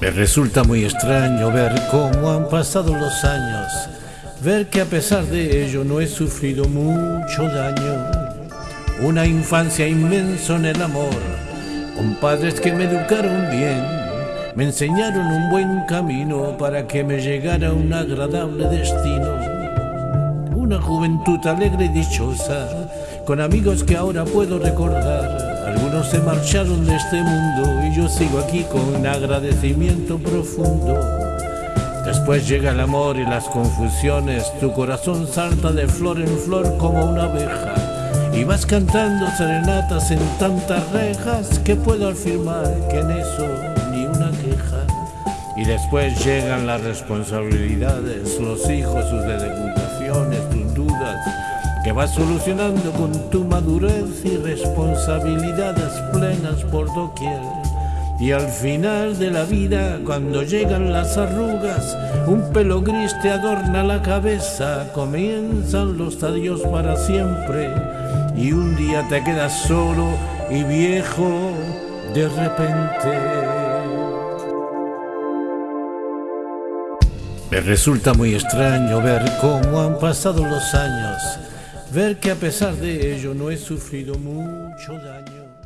Me resulta muy extraño ver cómo han pasado los años, ver que a pesar de ello no he sufrido mucho daño. Una infancia inmensa en el amor, con padres que me educaron bien, me enseñaron un buen camino para que me llegara un agradable destino. Una juventud alegre y dichosa, con amigos que ahora puedo recordar algunos se marcharon de este mundo y yo sigo aquí con agradecimiento profundo. Después llega el amor y las confusiones, tu corazón salta de flor en flor como una abeja. Y vas cantando serenatas en tantas rejas que puedo afirmar que en eso ni una queja. Y después llegan las responsabilidades, los hijos, sus dedicaciones, tus que vas solucionando con tu madurez y responsabilidades plenas por doquier. Y al final de la vida, cuando llegan las arrugas, un pelo gris te adorna la cabeza, comienzan los adiós para siempre, y un día te quedas solo y viejo de repente. Me resulta muy extraño ver cómo han pasado los años ver que a pesar de ello no he sufrido mucho daño.